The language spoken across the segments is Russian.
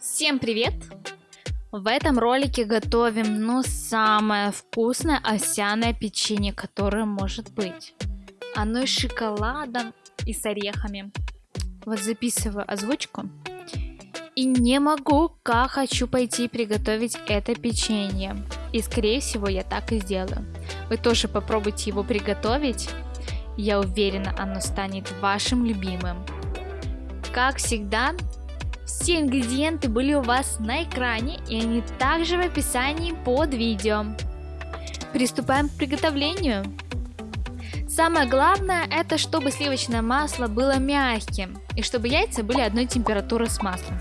Всем привет! В этом ролике готовим, ну, самое вкусное овсяное печенье, которое может быть. Оно с шоколадом и с орехами. Вот записываю озвучку. И не могу, как хочу пойти приготовить это печенье. И скорее всего я так и сделаю. Вы тоже попробуйте его приготовить. Я уверена, оно станет вашим любимым. Как всегда, все ингредиенты были у вас на экране и они также в описании под видео. Приступаем к приготовлению. Самое главное это чтобы сливочное масло было мягким и чтобы яйца были одной температуры с маслом.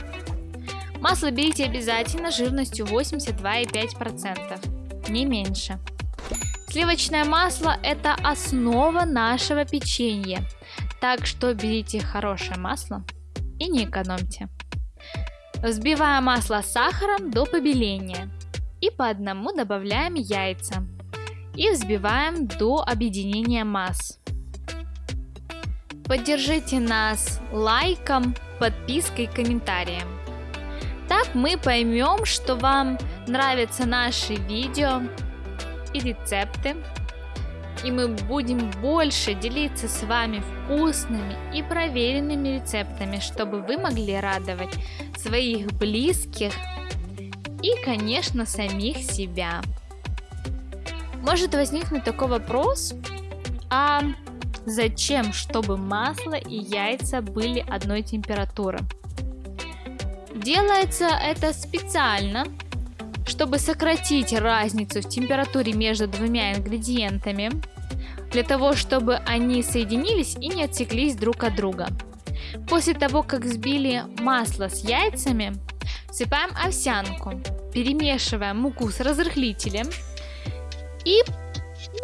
Масло берите обязательно жирностью 82,5%, не меньше. Сливочное масло это основа нашего печенья, так что берите хорошее масло и не экономьте. Взбиваем масло с сахаром до побеления. И по одному добавляем яйца. И взбиваем до объединения масс. Поддержите нас лайком, подпиской комментарием. Так мы поймем, что вам нравятся наши видео и рецепты. И мы будем больше делиться с вами вкусными и проверенными рецептами, чтобы вы могли радовать своих близких и, конечно, самих себя. Может возникнуть такой вопрос, а зачем, чтобы масло и яйца были одной температуры? Делается это специально, чтобы сократить разницу в температуре между двумя ингредиентами, для того, чтобы они соединились и не отсеклись друг от друга. После того, как взбили масло с яйцами, всыпаем овсянку, перемешиваем муку с разрыхлителем и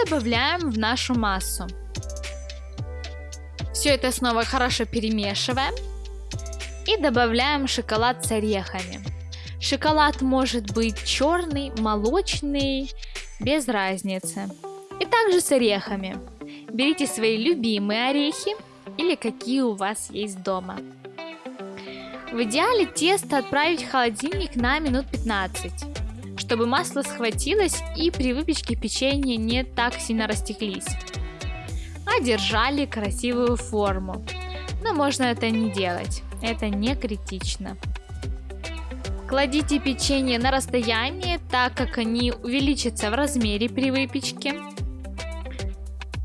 добавляем в нашу массу. Все это снова хорошо перемешиваем и добавляем шоколад с орехами. Шоколад может быть черный, молочный, без разницы. И также с орехами. Берите свои любимые орехи или какие у вас есть дома. В идеале тесто отправить в холодильник на минут 15, чтобы масло схватилось и при выпечке печенье не так сильно растеклись, а держали красивую форму. Но можно это не делать, это не критично. Кладите печенье на расстояние, так как они увеличатся в размере при выпечке.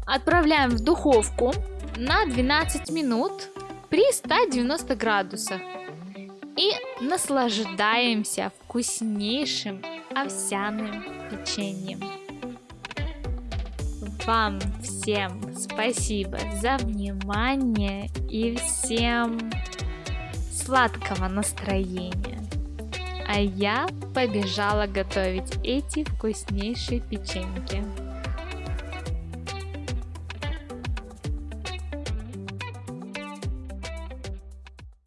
Отправляем в духовку на 12 минут при 190 градусах. И наслаждаемся вкуснейшим овсяным печеньем. Вам всем спасибо за внимание и всем сладкого настроения я побежала готовить эти вкуснейшие печеньки.